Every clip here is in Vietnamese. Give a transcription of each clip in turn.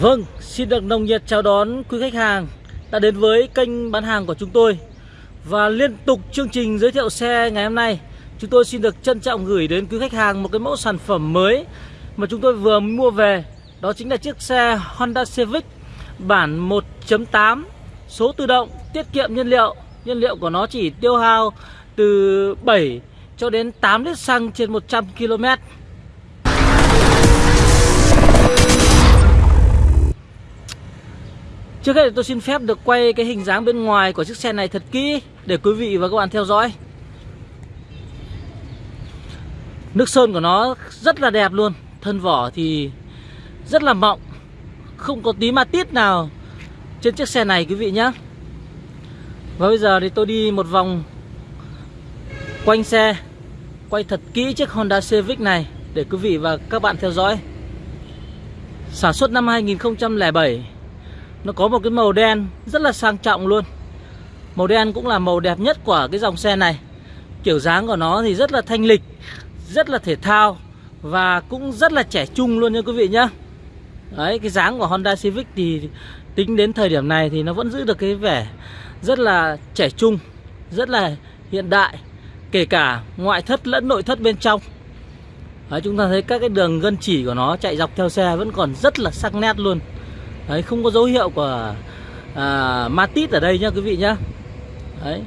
Vâng, xin được nồng nhiệt chào đón quý khách hàng đã đến với kênh bán hàng của chúng tôi. Và liên tục chương trình giới thiệu xe ngày hôm nay Chúng tôi xin được trân trọng gửi đến quý khách hàng một cái mẫu sản phẩm mới Mà chúng tôi vừa mua về. Đó chính là chiếc xe Honda Civic bản 1.8 Số tự động, tiết kiệm nhiên liệu. Nhiên liệu của nó chỉ tiêu hao từ 7 cho đến 8 lít xăng trên 100 km Trước hết thì tôi xin phép được quay cái hình dáng bên ngoài của chiếc xe này thật kỹ Để quý vị và các bạn theo dõi. Nước sơn của nó rất là đẹp luôn, Thân vỏ thì rất là mọng, Không có tí ma tít nào trên chiếc xe này quý vị nhé Và bây giờ thì tôi đi một vòng quanh xe, Quay thật kỹ chiếc Honda Civic này Để quý vị và các bạn theo dõi. Sản xuất năm 2007 nó có một cái màu đen rất là sang trọng luôn. Màu đen cũng là màu đẹp nhất của cái dòng xe này. Kiểu dáng của nó thì rất là thanh lịch Rất là thể thao Và cũng rất là trẻ trung luôn nha quý vị nhá. Đấy cái dáng của Honda Civic thì tính đến thời điểm này thì nó vẫn giữ được cái vẻ rất là trẻ trung Rất là hiện đại Kể cả ngoại thất lẫn nội thất bên trong. Đấy, chúng ta thấy các cái đường gân chỉ của nó chạy dọc theo xe vẫn còn rất là sắc nét luôn. Đấy, không có dấu hiệu của à, matit ở đây nhá quý vị nhá. Đấy.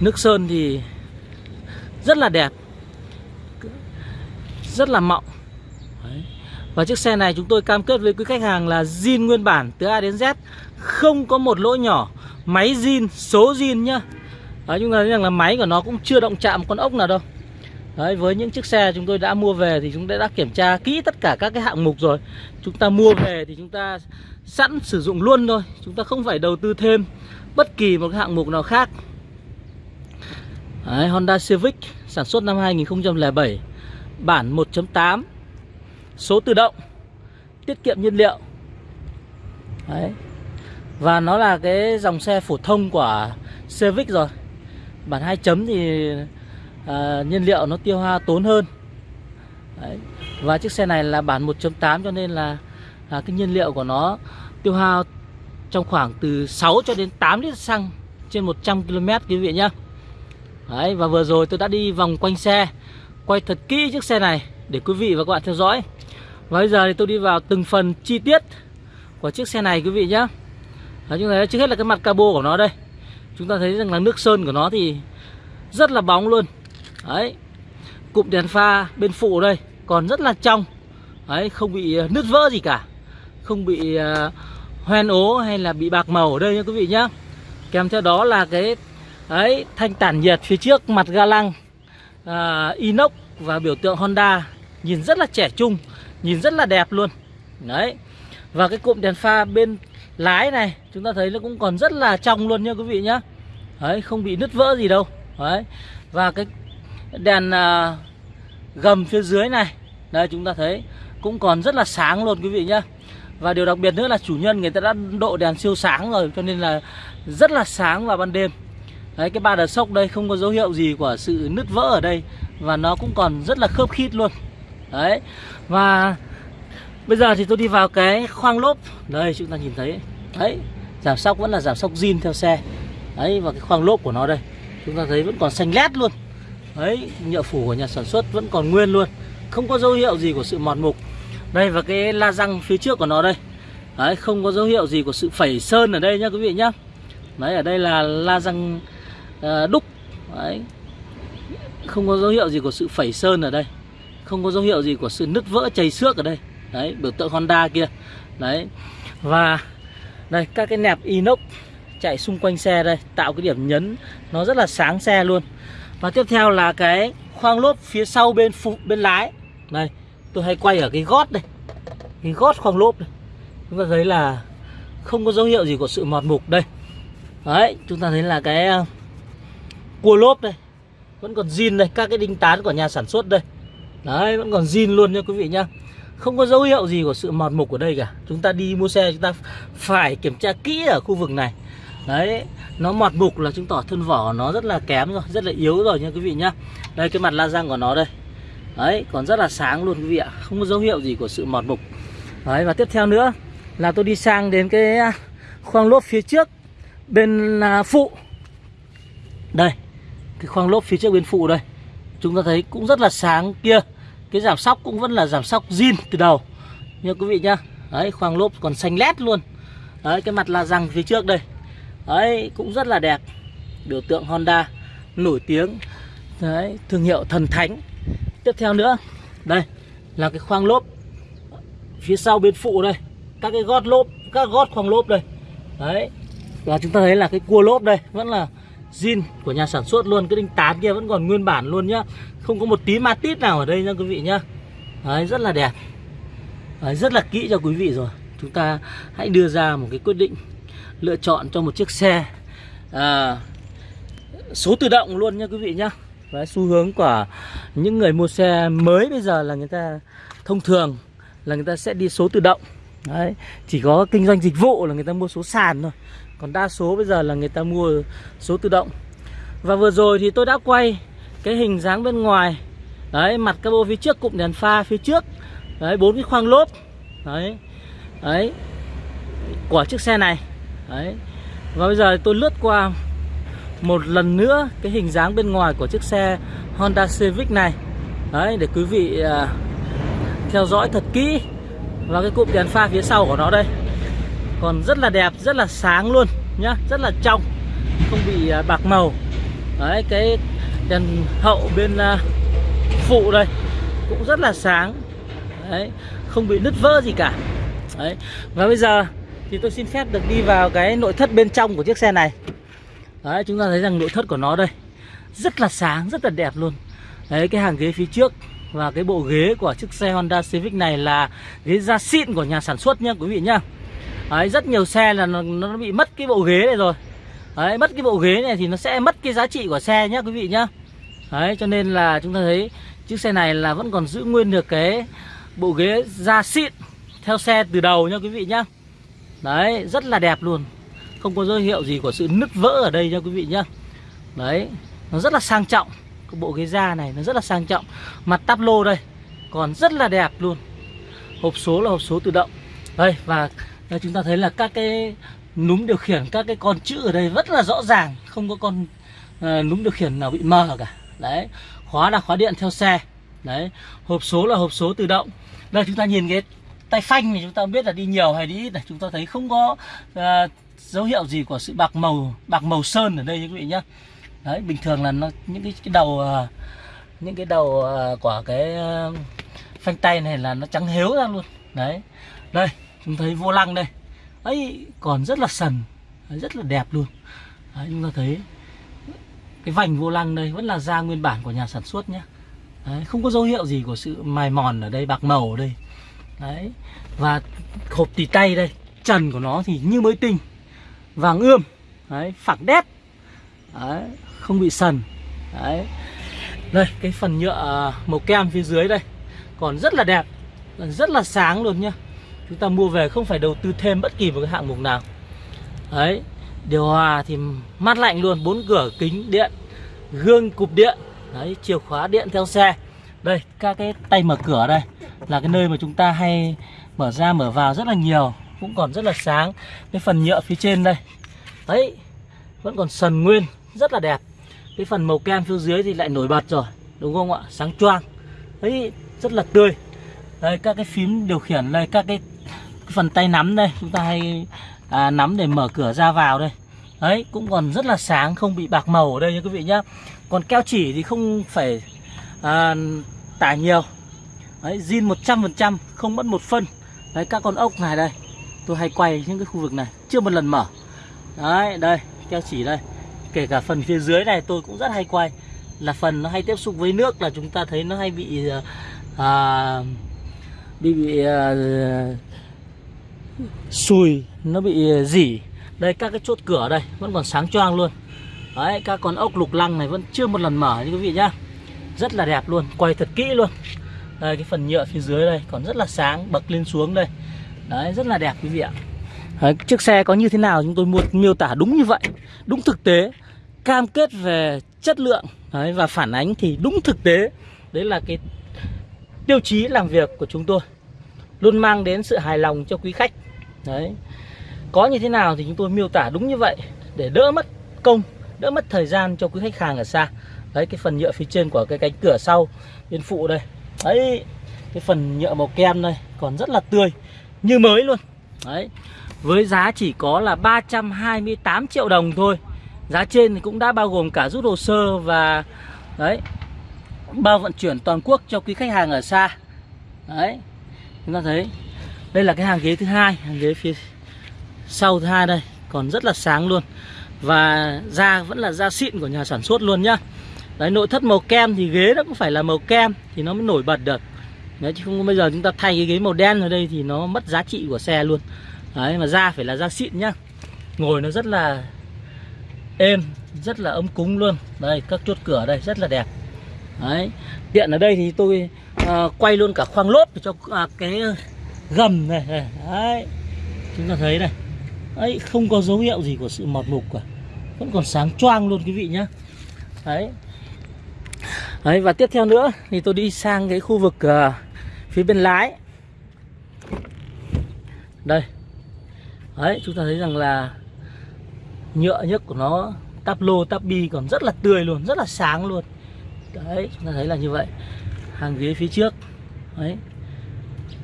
Nước sơn thì rất là đẹp Rất là mọng. Đấy. Và chiếc xe này chúng tôi cam kết với quý khách hàng là zin nguyên bản từ A đến Z Không có một lỗ nhỏ. Máy zin, số zin nhá. Đấy, chúng ta thấy rằng là máy của nó cũng chưa động chạm con ốc nào đâu. Đấy, với những chiếc xe chúng tôi đã mua về thì chúng ta đã kiểm tra kỹ tất cả các cái hạng mục rồi. Chúng ta mua về thì chúng ta sẵn sử dụng luôn thôi. Chúng ta không phải đầu tư thêm bất kỳ một hạng mục nào khác. Đấy, Honda Civic sản xuất năm 2007 Bản 1.8 Số tự động Tiết kiệm nhiên liệu. Đấy. Và nó là cái dòng xe phổ thông của Civic rồi. Bản 2 chấm thì à, nhiên liệu nó tiêu hao tốn hơn. Đấy. và chiếc xe này là bản 1.8 cho nên là à, cái nhiên liệu của nó tiêu hao trong khoảng từ 6 cho đến 8 lít xăng trên 100 km quý vị nhá. Đấy, và vừa rồi tôi đã đi vòng quanh xe quay thật kỹ chiếc xe này để quý vị và các bạn theo dõi. Và bây giờ thì tôi đi vào từng phần chi tiết của chiếc xe này quý vị nhá. Đấy, chúng ta trước hết là cái mặt cabo của nó đây. Chúng ta thấy rằng là nước sơn của nó thì rất là bóng luôn. Đấy. Cụm đèn pha bên phụ đây Còn rất là trong. Đấy không bị ờ, nứt vỡ gì cả. Không bị uh, hoen ố hay là bị bạc màu ở đây nha quý vị nhá. Kèm theo đó là cái Đấy thanh tản nhiệt phía trước mặt ga lăng uh, Inox và biểu tượng Honda Nhìn rất là trẻ trung Nhìn rất là đẹp luôn. Đấy. Và cái cụm đèn pha bên lái này Chúng ta thấy nó cũng còn rất là trong luôn nha quý vị nhá. Đấy không bị nứt vỡ gì đâu. Đấy. Và cái đèn uh, gầm phía dưới này. Đây chúng ta thấy cũng còn rất là sáng luôn quý vị nhá. Và điều đặc biệt nữa là chủ nhân người ta đã độ đèn siêu sáng rồi cho nên là rất là sáng vào ban đêm. Đấy cái ba đợt sốc đây không có dấu hiệu gì của sự nứt vỡ ở đây và nó cũng còn rất là khớp khít luôn. Đấy và bây giờ thì tôi đi vào cái khoang lốp. Đây chúng ta nhìn thấy. Đấy giảm sóc vẫn là giảm sóc zin theo xe. Đấy và cái khoang lốp của nó đây chúng ta thấy vẫn còn xanh lét luôn. Đấy, nhựa phủ của nhà sản xuất vẫn còn nguyên luôn. Không có dấu hiệu gì của sự mọt mục. Đây và cái la răng phía trước của nó đây. Đấy, không có dấu hiệu gì của sự phẩy sơn ở đây nhá quý vị nhá. Đấy, ở đây là la răng ờ, đúc. Đấy. Không có dấu hiệu gì của sự phẩy sơn ở đây. Không có dấu hiệu gì của sự nứt vỡ chảy xước ở đây. Đấy, biểu tượng Honda kia. Đấy. Và đây, các cái nẹp inox chạy xung quanh xe đây Tạo cái điểm nhấn. Nó rất là sáng xe luôn và tiếp theo là cái khoang lốp phía sau bên phụ, bên lái. Đây tôi hay quay ở cái gót đây. Cái gót khoang lốp đây Chúng ta thấy là không có dấu hiệu gì của sự mọt mục đây. Đấy, chúng ta thấy là cái ờ, cua lốp đây. Vẫn còn zin đây, Các cái đinh tán của nhà sản xuất đây. Đấy, vẫn còn zin luôn nha quý vị nhá. Không có dấu hiệu gì của sự mọt mục ở đây cả. Chúng ta đi mua xe, chúng ta phải kiểm tra kỹ ở khu vực này. Đấy Nó mọt mục là chứng tỏ thân vỏ nó rất là kém rồi Rất là yếu rồi nha quý vị nhá Đây cái mặt la răng của nó đây Đấy còn rất là sáng luôn quý vị ạ Không có dấu hiệu gì của sự mọt mục Đấy và tiếp theo nữa là tôi đi sang đến cái à, khoang lốp phía trước bên à, phụ. Đây, cái khoang lốp phía trước bên phụ đây. Chúng ta thấy cũng rất là sáng kia. Cái giảm sóc cũng vẫn là giảm sóc zin từ đầu. Nha quý vị nhá. Đấy, khoang lốp còn xanh lét luôn. Đấy, cái mặt la răng phía trước đây. Đấy, cũng rất là đẹp. Biểu tượng Honda nổi tiếng. Đấy, thương hiệu thần thánh. Tiếp theo nữa, đây là cái khoang lốp. Phía sau bên phụ đây các cái gót lốp các gót khoang lốp đây. Đấy và chúng ta thấy là cái cua lốp đây vẫn là zin của nhà sản xuất luôn. Cái đinh tán kia vẫn còn nguyên bản luôn nhá. Không có một tí ma tít nào ở đây nha quý vị nhá. Đấy rất là đẹp. Đấy, rất là kỹ cho quý vị rồi. Chúng ta hãy đưa ra một cái quyết định lựa chọn cho một chiếc xe. À, số tự động luôn nha quý vị nhá. Đấy, xu hướng của những người mua xe mới bây giờ là người ta thông thường là người ta sẽ đi số tự động. Đấy, chỉ có kinh doanh dịch vụ là người ta mua số sàn thôi. Còn đa số bây giờ là người ta mua số tự động. Và vừa rồi thì tôi đã quay cái hình dáng bên ngoài. Đấy, mặt cabo phía trước, cụm đèn pha phía trước. Đấy, bốn cái khoang lốp. Đấy, đấy Của chiếc xe này. Đấy. Và bây giờ tôi lướt qua một lần nữa cái hình dáng bên ngoài của chiếc xe Honda Civic này. Đấy, để quý vị à, theo dõi thật kỹ Và cái cụm đèn pha phía sau của nó đây. Còn rất là đẹp, rất là sáng luôn nhá Rất là trong Không bị à, bạc màu. Đấy, cái đèn hậu bên à, phụ đây Cũng rất là sáng. Đấy, không bị nứt vỡ gì cả. Đấy, và bây giờ thì tôi xin phép được đi vào cái nội thất bên trong của chiếc xe này. Đấy chúng ta thấy rằng nội thất của nó đây Rất là sáng, rất là đẹp luôn. Đấy cái hàng ghế phía trước Và cái bộ ghế của chiếc xe Honda Civic này là ghế da xịn của nhà sản xuất nha quý vị nhá. Đấy rất nhiều xe là nó, nó bị mất cái bộ ghế này rồi. Đấy mất cái bộ ghế này thì nó sẽ mất cái giá trị của xe nhá quý vị nhá. Đấy cho nên là chúng ta thấy chiếc xe này là vẫn còn giữ nguyên được cái bộ ghế da xịn theo xe từ đầu nha quý vị nhá. Đấy rất là đẹp luôn. Không có dấu hiệu gì của sự nứt vỡ ở đây nha quý vị nhá. Đấy Nó rất là sang trọng. Cái bộ ghế da này nó rất là sang trọng. Mặt táp lô đây Còn rất là đẹp luôn. Hộp số là hộp số tự động. Đây và đây chúng ta thấy là các cái núm điều khiển Các cái con chữ ở đây rất là rõ ràng. Không có con uh, núm điều khiển nào bị mờ cả. Đấy Khóa là khóa điện theo xe. Đấy Hộp số là hộp số tự động. Đây chúng ta nhìn cái tay phanh thì chúng ta biết là đi nhiều hay đi ít này chúng ta thấy không có uh, dấu hiệu gì của sự bạc màu bạc màu sơn ở đây quý vị nhé. Đấy bình thường là nó những cái, cái đầu à, những cái đầu à, của cái à, phanh tay này là nó trắng héo ra luôn. Đấy đây chúng thấy vô lăng đây. Ấy còn rất là sần rất là đẹp luôn. Đấy, chúng ta thấy cái vành vô lăng đây vẫn là da nguyên bản của nhà sản xuất nhé. Đấy, không có dấu hiệu gì của sự mài mòn ở đây bạc màu ở đây đấy. Và hộp tỉ tay đây trần của nó thì như mới tinh vàng ươm đấy phẳng đét đấy, không bị sần đấy. Đây cái phần nhựa à, màu kem phía dưới đây còn rất là đẹp rất là sáng luôn nhá. Chúng ta mua về không phải đầu tư thêm bất kỳ một cái hạng mục nào. Đấy điều hòa thì mát lạnh luôn bốn cửa kính điện gương cục điện đấy chìa khóa điện theo xe. Đây các cái tay mở cửa đây là cái nơi mà chúng ta hay mở ra mở vào rất là nhiều cũng còn rất là sáng. Cái phần nhựa phía trên đây đấy vẫn còn sần nguyên rất là đẹp. Cái phần màu kem phía dưới thì lại nổi bật rồi đúng không ạ? Sáng choang đấy rất là tươi. Đây các cái phím điều khiển đây các cái, cái phần tay nắm đây chúng ta hay à, nắm để mở cửa ra vào đây. Đấy cũng còn rất là sáng không bị bạc màu ở đây nha quý vị nhá. Còn keo chỉ thì không phải à, tải nhiều đấy zin 100% không mất một phân. Đấy các con ốc này đây. Tôi hay quay những cái khu vực này chưa một lần mở. Đấy đây keo chỉ đây. Kể cả phần phía dưới này tôi cũng rất hay quay. Là phần nó hay tiếp xúc với nước là chúng ta thấy nó hay bị ờ, à, bị bị à, sùi nó bị ờ, dỉ. Đây các cái chốt cửa đây vẫn còn sáng choang luôn. Đấy các con ốc lục lăng này vẫn chưa một lần mở như quý vị nhá. Rất là đẹp luôn quay thật kỹ luôn đây cái phần nhựa phía dưới đây còn rất là sáng bậc lên xuống đây. Đấy rất là đẹp quý vị ạ. Đấy, Chiếc xe có như thế nào chúng tôi miêu tả đúng như vậy Đúng thực tế Cam kết về chất lượng Đấy, Và phản ánh thì đúng thực tế. Đấy là cái tiêu chí làm việc của chúng tôi luôn mang đến sự hài lòng cho quý khách. Đấy có như thế nào thì chúng tôi miêu tả đúng như vậy để đỡ mất công đỡ mất thời gian cho quý khách hàng ở xa. Đấy cái phần nhựa phía trên của cái cánh cửa sau bên phụ đây đấy, cái phần nhựa màu kem đây, còn rất là tươi, như mới luôn. Đấy, với giá chỉ có là 328 triệu đồng thôi. Giá trên thì cũng đã bao gồm cả rút hồ sơ và, đấy, bao vận chuyển toàn quốc cho quý khách hàng ở xa. Đấy, chúng ta thấy, đây là cái hàng ghế thứ hai, hàng ghế phía sau thứ hai đây, còn rất là sáng luôn. Và da vẫn là da xịn của nhà sản xuất luôn nhá đấy nội thất màu kem thì ghế nó cũng phải là màu kem thì nó mới nổi bật được. Đấy chứ không bây giờ chúng ta thay cái ghế màu đen ở đây thì nó mất giá trị của xe luôn. Đấy mà da phải là da xịn nhá. Ngồi nó rất là êm rất là ấm cúng luôn. Đây các chốt cửa đây rất là đẹp. Đấy tiện ở đây thì tôi à, quay luôn cả khoang lốp cho à, cái gầm này, này đấy chúng ta thấy này. Đấy không có dấu hiệu gì của sự mọt mục cả. Vẫn còn sáng choang luôn quý vị nhá. Đấy đấy và tiếp theo nữa thì tôi đi sang cái khu vực uh, phía bên lái. Đây. Đấy chúng ta thấy rằng là nhựa nhất của nó tắp lô tắp bi còn rất là tươi luôn rất là sáng luôn. Đấy chúng ta thấy là như vậy. Hàng ghế phía trước. Đấy.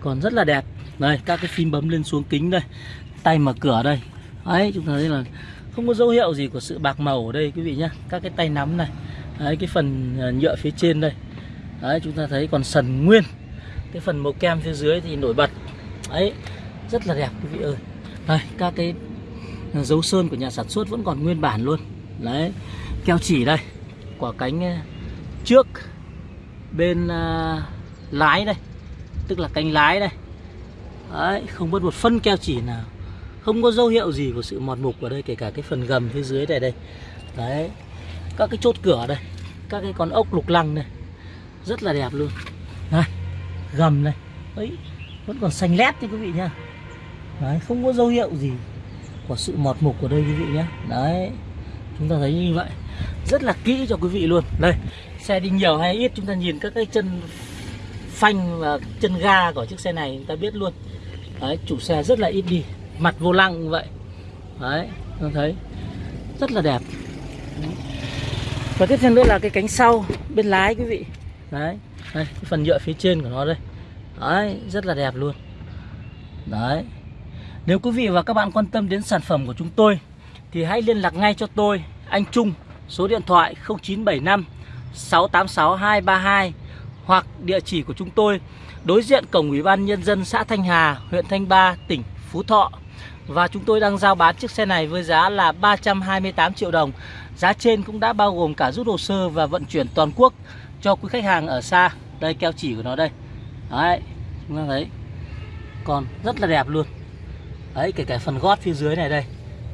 Còn rất là đẹp. Đây các cái phím bấm lên xuống kính đây. Tay mở cửa đây. Đấy chúng ta thấy là không có dấu hiệu gì của sự bạc màu ở đây quý vị nhá. Các cái tay nắm này đấy cái phần ờ, nhựa phía trên đây. Đấy chúng ta thấy còn sần nguyên. Cái phần màu kem phía dưới thì nổi bật. Đấy rất là đẹp quý vị ơi. Đây các cái ờ, dấu sơn của nhà sản xuất vẫn còn nguyên bản luôn. Đấy keo chỉ đây quả cánh ờ, trước bên à, lái đây. Tức là cánh lái đây. Đấy không mất một phân keo chỉ nào. Không có dấu hiệu gì của sự mọt mục ở đây kể cả cái phần gầm phía dưới này đây. Đấy các cái chốt cửa đây, các cái con ốc lục lăng này rất là đẹp luôn. Này, gầm này, ấy, vẫn còn xanh lét nha quý vị nhá. Đấy, không có dấu hiệu gì của sự mọt mục của đây quý vị nhé đấy, chúng ta thấy như vậy. Rất là kỹ cho quý vị luôn. Đây, xe đi nhiều hay ít, chúng ta nhìn các cái chân phanh và chân ga của chiếc xe này, chúng ta biết luôn. Đấy, chủ xe rất là ít đi. Mặt vô lăng như vậy. Đấy, chúng thấy. Rất là đẹp và tiếp theo nữa là cái cánh sau bên lái quý vị đấy đây cái phần nhựa phía trên của nó đây đấy rất là đẹp luôn đấy nếu quý vị và các bạn quan tâm đến sản phẩm của chúng tôi thì hãy liên lạc ngay cho tôi anh Trung số điện thoại 0975 686 232 hoặc địa chỉ của chúng tôi đối diện cổng Ủy ban nhân dân xã Thanh Hà, huyện Thanh Ba, tỉnh Phú Thọ. Và chúng tôi đang giao bán chiếc xe này với giá là 328 triệu đồng. Giá trên cũng đã bao gồm cả rút hồ sơ và vận chuyển toàn quốc cho quý khách hàng ở xa. Đây keo chỉ của nó đây. Đấy, chúng ta thấy. Còn rất là đẹp luôn. Đấy, kể cả phần gót phía dưới này đây.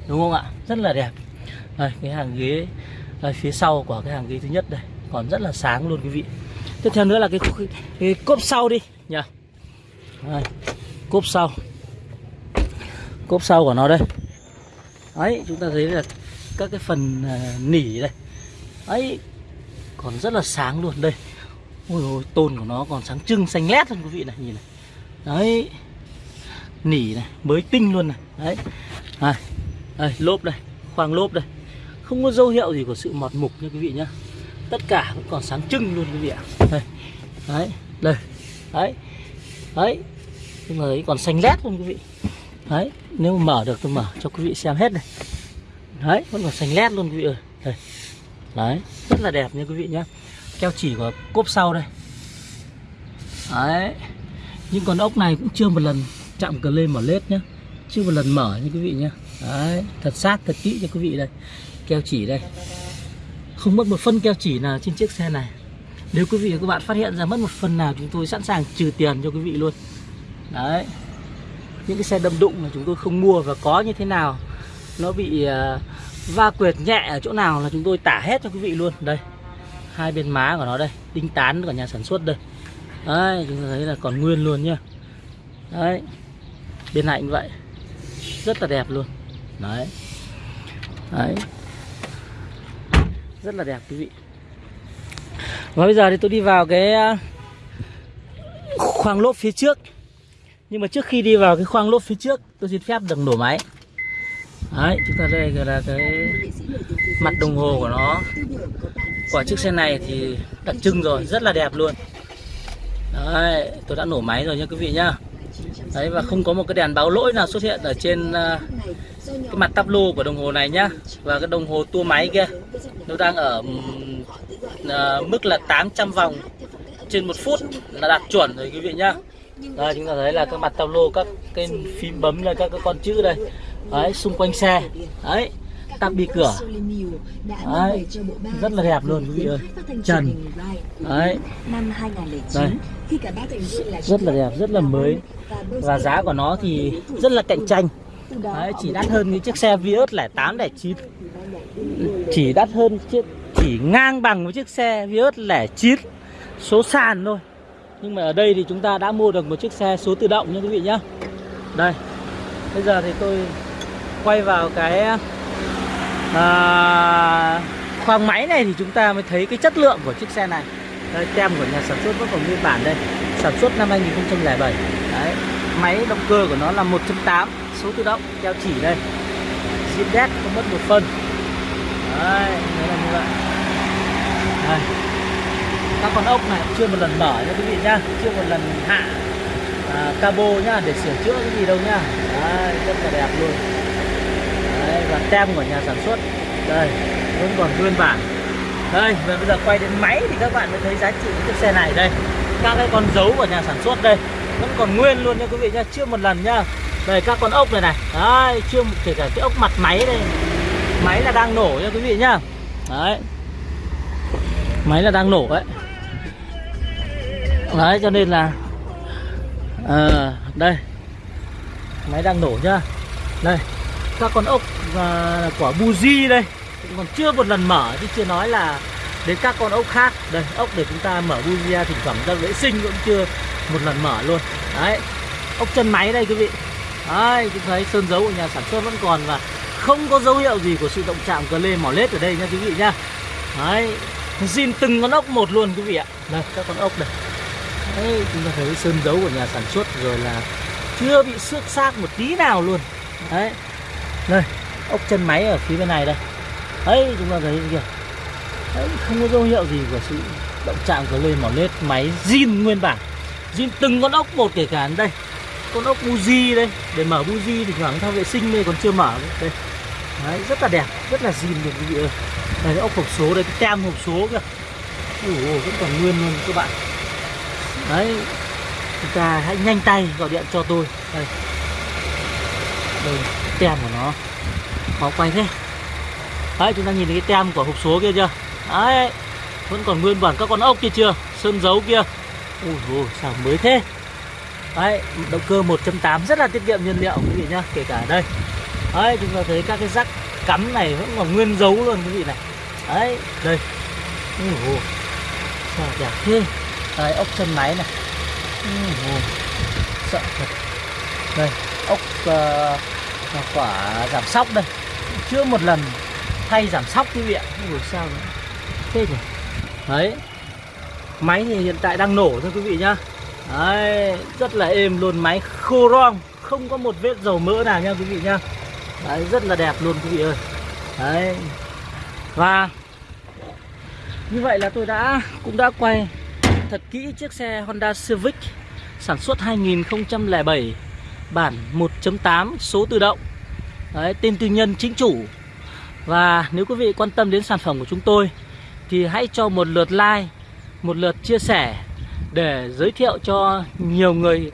Đúng không ạ? Rất là đẹp. Đây, cái hàng ghế đây, phía sau của cái hàng ghế thứ nhất đây. Còn rất là sáng luôn quý vị. Tiếp theo nữa là cái, cái, cái cốp sau đi nhỉ. Đây, cốp sau cốp sau của nó đây đấy chúng ta thấy là các cái phần à, nỉ đây. Ấy còn rất là sáng luôn. Đây. Ôi ôi tôn của nó còn sáng trưng xanh lét luôn quý vị này nhìn này. Đấy. Nỉ này mới tinh luôn này. Đấy. À, đây lốp đây khoang lốp đây. Không có dấu hiệu gì của sự mọt mục nha quý vị nhá. Tất cả vẫn còn sáng trưng luôn quý vị ạ. Đây. Đấy đây. Đấy. Đấy. Nhưng mà ấy còn xanh lét luôn quý vị. Đấy nếu mà mở được tôi mở cho quý vị xem hết này đấy vẫn còn xanh lét luôn quý vị ơi. Đây. Đấy, rất là đẹp nha quý vị nhé keo chỉ của cốp sau đây. Đấy. Nhưng con ốc này cũng chưa một lần chạm cờ lên mở lết nhá. Chưa một lần mở nha quý vị nhé đấy, thật sát, thật kỹ cho quý vị đây. Keo chỉ đây. Không mất một phân keo chỉ nào trên chiếc xe này. Nếu quý vị và các bạn phát hiện ra mất một phần nào, chúng tôi sẵn sàng trừ tiền cho quý vị luôn. Đấy. Những cái xe đâm đụng mà chúng tôi không mua và có như thế nào nó bị à, va quyệt nhẹ ở chỗ nào là chúng tôi tả hết cho quý vị luôn. Đây, hai bên má của nó đây, đinh tán của nhà sản xuất đây. Đấy, chúng ta thấy là còn nguyên luôn nhá. Đấy, bên này cũng vậy. Rất là đẹp luôn. Đấy. Đấy. Rất là đẹp quý vị. Và bây giờ thì tôi đi vào cái à, khoang lốp phía trước. Nhưng mà trước khi đi vào cái khoang lốp phía trước, Tôi xin phép được nổ máy. Đấy chúng ta đây là cái mặt đồng hồ của nó. Quả chiếc xe này thì đặc trưng rồi Rất là đẹp luôn. Đấy tôi đã nổ máy rồi nha quý vị nhá. Đấy và không có một cái đèn báo lỗi nào xuất hiện ở trên uh, cái mặt tắp lô của đồng hồ này nhá. Và cái đồng hồ tua máy kia Nó đang ở uh, mức là 800 vòng trên một phút là đạt chuẩn rồi quý vị nhá. Đây chúng ta thấy là các mặt tàu lô các cái phím bấm là các cái con chữ đây đấy xung quanh xe. Đấy tắp bi cửa. Đấy rất là đẹp luôn quý vị ơi. Trần. Đấy. Đây. Rất là đẹp rất là mới. Và giá của nó thì rất là cạnh tranh. Đấy, chỉ đắt hơn những chiếc xe Vios 08 09 chỉ đắt hơn chiếc chỉ ngang bằng với chiếc xe Vios 09 số sàn thôi. Nhưng mà ở đây thì chúng ta đã mua được một chiếc xe số tự động nha quý vị nhá. Đây. Bây giờ thì tôi quay vào cái à, khoang máy này thì chúng ta mới thấy cái chất lượng của chiếc xe này. Đây tem của nhà sản xuất vẫn còn nguyên bản đây sản xuất năm 2007 đấy máy động cơ của nó là 1.8 số tự động theo chỉ đây. Zin đét không mất một phân. Đấy đấy là như vậy. Đây. Các con ốc này chưa một lần mở nha quý vị nhá chưa một lần hạ à, cabo nhá để sửa chữa cái gì đâu nhá. Đấy, rất là đẹp luôn. Đấy, và tem của nhà sản xuất. Đây vẫn còn nguyên bản. Đây và bây giờ quay đến máy thì các bạn mới thấy giá trị của chiếc xe này. Đây các cái con dấu của nhà sản xuất đây vẫn còn nguyên luôn nha quý vị nhá chưa một lần nhá đây các con ốc này này. Đấy chưa kể cả cái ốc mặt máy đây. Máy là đang nổ nha quý vị nhá đấy. Máy là đang nổ đấy đấy cho nên là à, đây. Máy đang nổ nhá đây các con ốc và quả buji đây. Còn chưa một lần mở chứ chưa nói là đến các con ốc khác. Đây ốc để chúng ta mở buji ra thỉnh thoảng ra vệ sinh cũng chưa một lần mở luôn. Đấy ốc chân máy đây quý vị. Đấy chúng thấy sơn dấu của nhà sản xuất vẫn còn và không có dấu hiệu gì của sự động chạm cờ lê mỏ lết ở đây nha quý vị nha đấy xin từng con ốc một luôn quý vị ạ. Đây các con ốc này Đấy, chúng ta thấy sơn dấu của nhà sản xuất rồi là chưa bị xước xác một tí nào luôn. Đấy đây ốc chân máy ở phía bên này đây. Ấy chúng ta thấy kìa. Đấy, không có dấu hiệu gì của sự động chạm của lên mỏ lết máy zin nguyên bản. Zin từng con ốc một kể cả đây. Con ốc buji đây. Để mở buji thì khoảng thao vệ sinh đây còn chưa mở. Đây. Đấy rất là đẹp rất là zin được quý vị ơi. Đây ốc hộp số đây cái tem hộp số kìa. Ủa vẫn còn nguyên luôn các bạn. Đấy chúng ta hãy nhanh tay gọi điện cho tôi. Đây. Đây tem của nó. Khó quay thế. Đấy chúng ta nhìn thấy cái tem của hộp số kia chưa? Đấy vẫn còn nguyên bản các con ốc kia chưa? Sơn dấu kia. Ui ôi sao mới thế? Đấy động cơ 1.8 rất là tiết kiệm nhiên liệu quý vị nhá kể cả đây. Đấy chúng ta thấy các cái rắc cắm này vẫn còn nguyên dấu luôn quý vị này. Đấy đây. Ui ôi sao đẹp thế? Đây ốc chân máy này. Ui ừ, sợ thật. Đây ốc uh, quả giảm sóc đây. Chưa một lần thay giảm sóc quý vị ạ ui sao nữa. Thế nhỉ? Đấy. Máy thì hiện tại đang nổ thôi quý vị nhá. Đấy, rất là êm luôn. Máy khô rong. Không có một vết dầu mỡ nào nha quý vị nhá. Đấy, rất là đẹp luôn quý vị ơi. Đấy. Và như vậy là tôi đã, cũng đã quay thật kỹ chiếc xe Honda Civic sản xuất 2007 bản 1.8 số tự động. Đấy, tên tư nhân chính chủ. Và nếu quý vị quan tâm đến sản phẩm của chúng tôi thì hãy cho một lượt like một lượt chia sẻ để giới thiệu cho nhiều người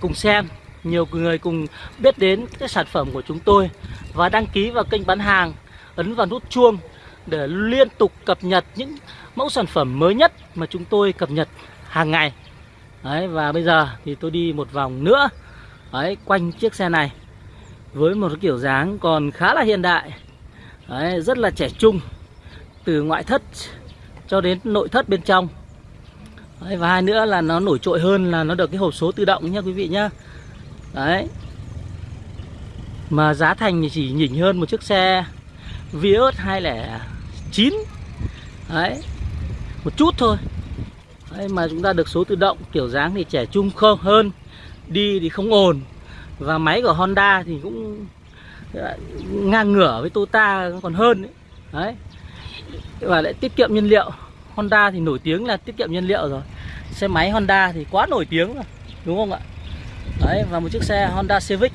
cùng xem nhiều người cùng biết đến cái sản phẩm của chúng tôi. Và đăng ký vào kênh bán hàng ấn vào nút chuông để liên tục cập nhật những mẫu sản phẩm mới nhất mà chúng tôi cập nhật hàng ngày. Đấy, và bây giờ thì tôi đi một vòng nữa. Đấy, quanh chiếc xe này với một cái kiểu dáng còn khá là hiện đại. Đấy, rất là trẻ trung từ ngoại thất cho đến nội thất bên trong. Đấy, và hai nữa là nó nổi trội hơn là nó được cái hộp số tự động nha quý vị nhá. Đấy. Mà giá thành thì chỉ nhỉnh hơn một chiếc xe Vios 209 Đấy Một chút thôi. Đấy, Mà chúng ta được số tự động Kiểu dáng thì trẻ trung không hơn đi thì không ồn. Và máy của Honda thì cũng ờ, ngang ngửa với Toyota còn hơn đấy. đấy. Và lại tiết kiệm nhiên liệu. Honda thì nổi tiếng là tiết kiệm nhiên liệu rồi. Xe máy Honda thì quá nổi tiếng rồi, đúng không ạ? Đấy, và một chiếc xe Honda Civic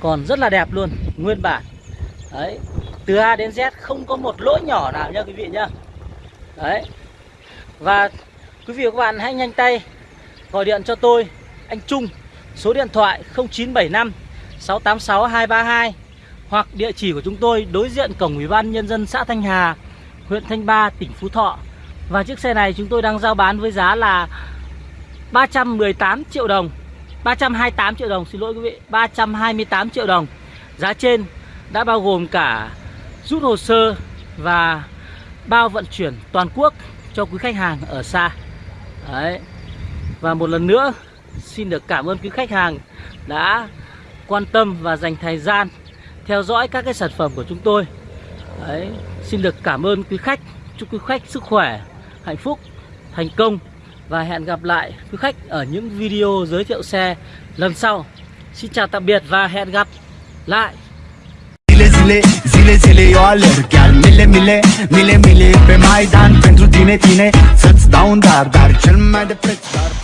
còn rất là đẹp luôn, nguyên bản. Đấy, từ A đến Z không có một lỗi nhỏ nào nha quý vị nhá. Đấy. Và quý vị và các bạn hãy nhanh tay gọi điện cho tôi anh Trung số điện thoại 0975 686 232 hoặc địa chỉ của chúng tôi đối diện cổng Ủy ban nhân dân xã Thanh Hà, huyện Thanh Ba, tỉnh Phú Thọ. Và chiếc xe này chúng tôi đang giao bán với giá là 318 triệu đồng. 328 triệu đồng, xin lỗi quý vị, 328 triệu đồng. Giá trên đã bao gồm cả rút hồ sơ và bao vận chuyển toàn quốc cho quý khách hàng ở xa. Đấy. Và một lần nữa xin được cảm ơn quý khách hàng đã quan tâm và dành thời gian theo dõi các cái sản phẩm của chúng tôi. Đấy, xin được cảm ơn quý khách, chúc quý khách sức khỏe, hạnh phúc, thành công và hẹn gặp lại quý khách ở những video giới thiệu xe lần sau. Xin chào tạm biệt và hẹn gặp lại. Zile, zile, zile, eu alerg Chiar mile, mile, mile, mile pe Maidan Pentru tine, tine Să-ți dau un dar, dar cel mai de preț dar